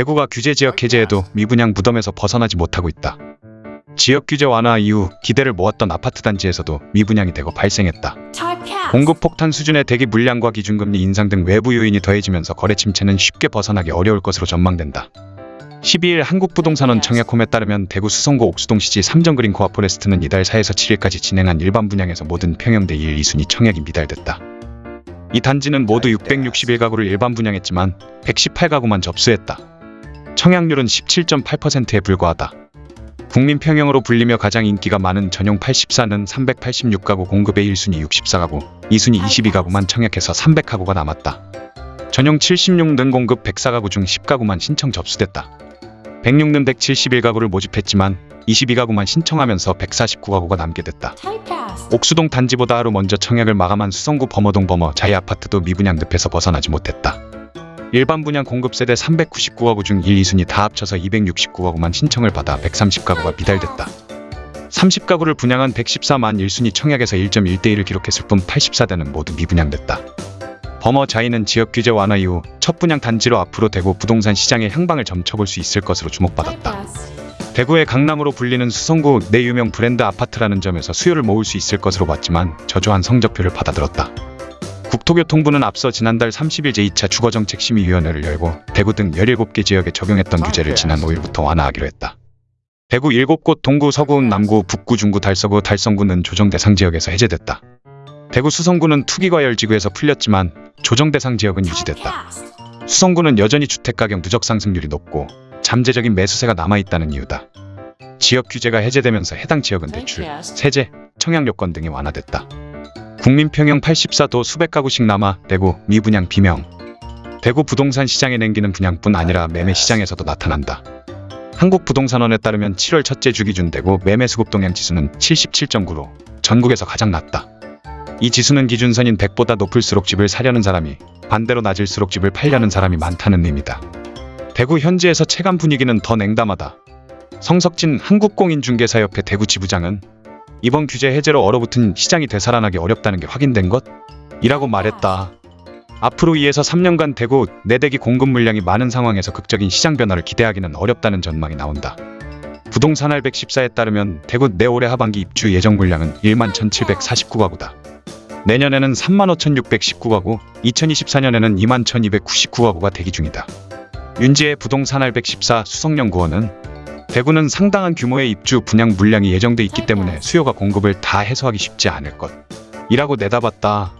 대구가 규제 지역 해제에도 미분양 무덤에서 벗어나지 못하고 있다. 지역 규제 완화 이후 기대를 모았던 아파트 단지에서도 미분양이 대거 발생했다. 공급 폭탄 수준의 대기 물량과 기준금리 인상 등 외부 요인이 더해지면서 거래 침체는 쉽게 벗어나기 어려울 것으로 전망된다. 12일 한국부동산원 청약홈에 따르면 대구 수성구 옥수동 시지 삼정그린 코아 포레스트는 이달 4에서 7일까지 진행한 일반 분양에서 모든 평형대 1, 2순위 청약이 미달됐다. 이 단지는 모두 661가구를 일반 분양했지만 118가구만 접수했다. 청약률은 17.8%에 불과하다. 국민 평형으로 불리며 가장 인기가 많은 전용 84는 386가구 공급의 1순위 64가구, 2순위 22가구만 청약해서 300가구가 남았다. 전용 76는 공급 104가구 중 10가구만 신청 접수됐다. 106는 171가구를 모집했지만 22가구만 신청하면서 149가구가 남게 됐다. 옥수동 단지보다 하루 먼저 청약을 마감한 수성구 범어동 범어 자이 아파트도 미분양 늪에서 벗어나지 못했다. 일반 분양 공급 세대 399가구 중 1, 2순위 다 합쳐서 269가구만 신청을 받아 130가구가 미달됐다. 30가구를 분양한 114만 1순위 청약에서 1.1대1을 기록했을 뿐 84대는 모두 미분양됐다. 범어 자이는 지역 규제 완화 이후 첫 분양 단지로 앞으로 대구 부동산 시장의 향방을 점쳐볼 수 있을 것으로 주목받았다. 대구의 강남으로 불리는 수성구 내 유명 브랜드 아파트라는 점에서 수요를 모을 수 있을 것으로 봤지만 저조한 성적표를 받아들었다. 국토교통부는 앞서 지난달 30일 제2차 주거정책심의위원회를 열고 대구 등 17개 지역에 적용했던 규제를 지난 5일부터 완화하기로 했다. 대구 7곳 동구, 서구, 남구, 북구, 중구, 달서구, 달성구는 조정 대상 지역에서 해제됐다. 대구 수성구는 투기과열지구에서 풀렸지만 조정 대상 지역은 유지됐다. 수성구는 여전히 주택가격 누적 상승률이 높고 잠재적인 매수세가 남아있다는 이유다. 지역 규제가 해제되면서 해당 지역은 대출, 세제, 청약 요건 등이 완화됐다. 국민평형 84도 수백 가구씩 남아 대구 미분양 비명. 대구 부동산 시장의 냉기는 분양뿐 아니라 매매 시장에서도 나타난다. 한국부동산원에 따르면 7월 첫째 주 기준 대구 매매 수급 동향 지수는 77.9로 전국에서 가장 낮다. 이 지수는 기준선인 100보다 높을수록 집을 사려는 사람이 반대로 낮을수록 집을 팔려는 사람이 많다는 의미다. 대구 현지에서 체감 분위기는 더 냉담하다. 성석진 한국공인중개사협회 대구 지부장은 이번 규제 해제로 얼어붙은 시장이 되살아나기 어렵다는 게 확인된 것? 이라고 말했다. 앞으로 2에서 3년간 대구 내대기 공급 물량이 많은 상황에서 극적인 시장 변화를 기대하기는 어렵다는 전망이 나온다. 부동산알 114에 따르면 대구 내 올해 하반기 입주 예정 물량은 1만 1749가구다. 내년에는 3만 5619가구, 2024년에는 2만 1299가구가 대기 중이다. 윤지의 부동산알 114 수성연구원은 대구는 상당한 규모의 입주 분양 물량이 예정돼 있기 때문에 수요가 공급을 다 해소하기 쉽지 않을 것. 이라고 내다봤다.